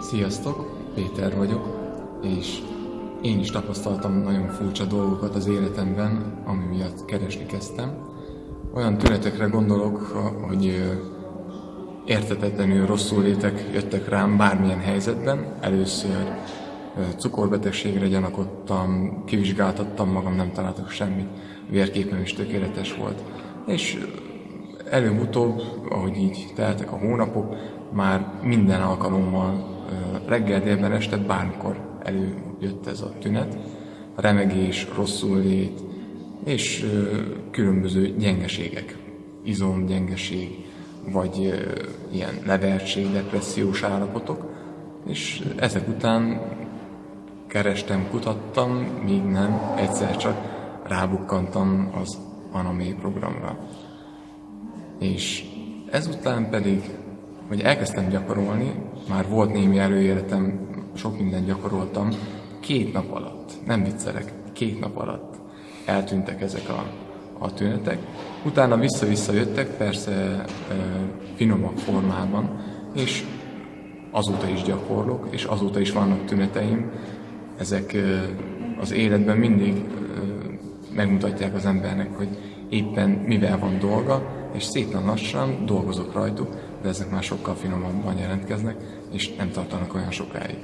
Sziasztok, Péter vagyok, és én is tapasztaltam nagyon furcsa dolgokat az életemben, ami miatt keresni kezdtem. Olyan tünetekre gondolok, hogy értetetlenül rosszul létek jöttek rám bármilyen helyzetben. Először cukorbetegségre gyanakodtam, kivizsgáltattam magam, nem találtak semmit, vérképem is tökéletes volt. És előbb-utóbb, ahogy így teltek a hónapok, már minden alkalommal reggel, délben, este, bármikor előjött ez a tünet. Remegés, rosszul lét, és különböző gyengeségek, izomgyengeség, vagy ilyen levertség, depressziós állapotok, és ezek után kerestem, kutattam, míg nem, egyszer csak rábukkantam az Anamé programra. És ezután pedig, hogy elkezdtem gyakorolni, már volt némi előéletem, sok mindent gyakoroltam, két nap alatt, nem viccelek, két nap alatt eltűntek ezek a, a tünetek. Utána vissza-vissza jöttek, persze e, finomabb formában, és azóta is gyakorlok, és azóta is vannak tüneteim. Ezek e, az életben mindig e, megmutatják az embernek, hogy éppen mivel van dolga, és szépen lassan dolgozok rajtuk, de ezek már sokkal finomabban jelentkeznek, és nem tartanak olyan sokáig.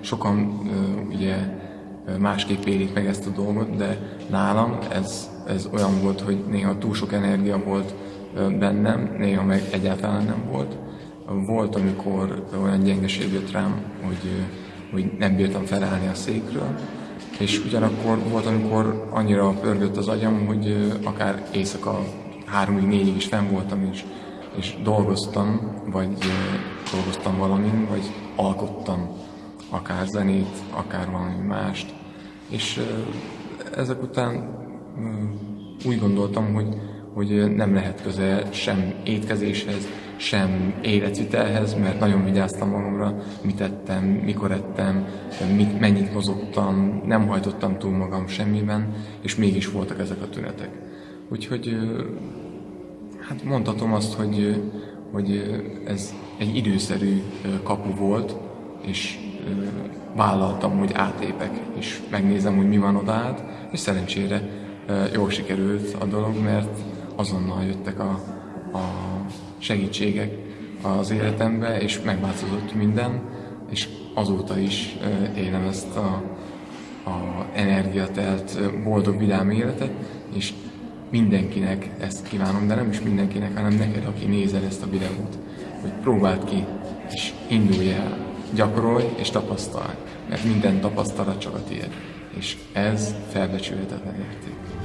Sokan ugye másképp élik meg ezt a dolgot, de nálam ez, ez olyan volt, hogy néha túl sok energia volt bennem, néha meg egyáltalán nem volt. Volt, amikor olyan gyengeség jött rám, hogy, hogy nem bírtam felállni a székről, és ugyanakkor volt, amikor annyira pörgött az agyam, hogy akár éjszaka háromig, négyig is fenn voltam, és, és dolgoztam, vagy dolgoztam valamin, vagy alkottam akár zenét, akár valami mást. És ezek után úgy gondoltam, hogy, hogy nem lehet köze sem étkezéshez, sem életvitelhez, mert nagyon vigyáztam magamra, mit ettem, mikor ettem, mit, mennyit mozogtam, nem hajtottam túl magam semmiben, és mégis voltak ezek a tünetek. Úgyhogy hát mondhatom azt, hogy, hogy ez egy időszerű kapu volt, és vállaltam, hogy átépek, és megnézem, hogy mi van oda át, és szerencsére jól sikerült a dolog, mert azonnal jöttek a, a segítségek az életembe, és megváltozott minden, és azóta is élem ezt a, a energiatelt, boldog, vidám életet, és mindenkinek ezt kívánom, de nem is mindenkinek, hanem neked, aki nézel ezt a videót, hogy próbáld ki, és indulj el, gyakorolj és tapasztalj, mert minden tapasztalat csak a tiéd, és ez felbecsülhetetlen érték.